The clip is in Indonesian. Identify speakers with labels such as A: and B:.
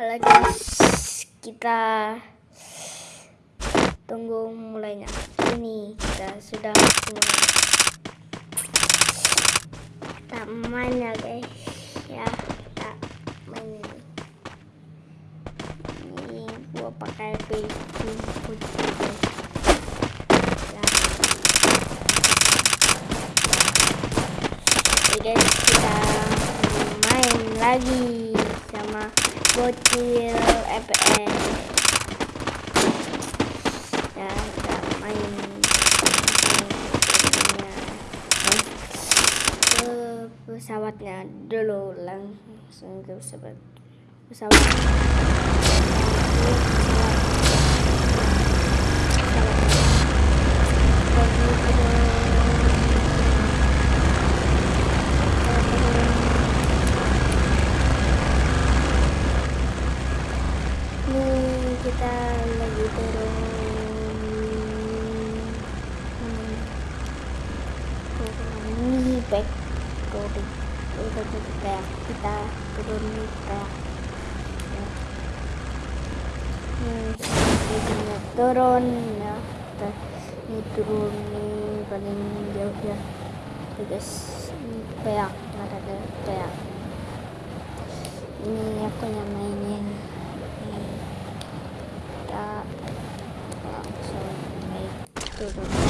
A: Halo guys, kita tunggu mulainya. Ini kita sudah mulai. Kita main ya guys, ya kita main ini. Ini gua pakai baju putih guys. Ya. Oke guys, kita main lagi sama bocil EPS. Ya, kita main. Ke pesawatnya dulu langsung ke pesawat. Pesawat back turun jadi kayak kita turun nih kayak ya. nih jadinya turun ya. Kita nih turun nih paling jauh ya. Guys ini kayak ada kayak ini aku yang mainin Ini kita langsung naik turun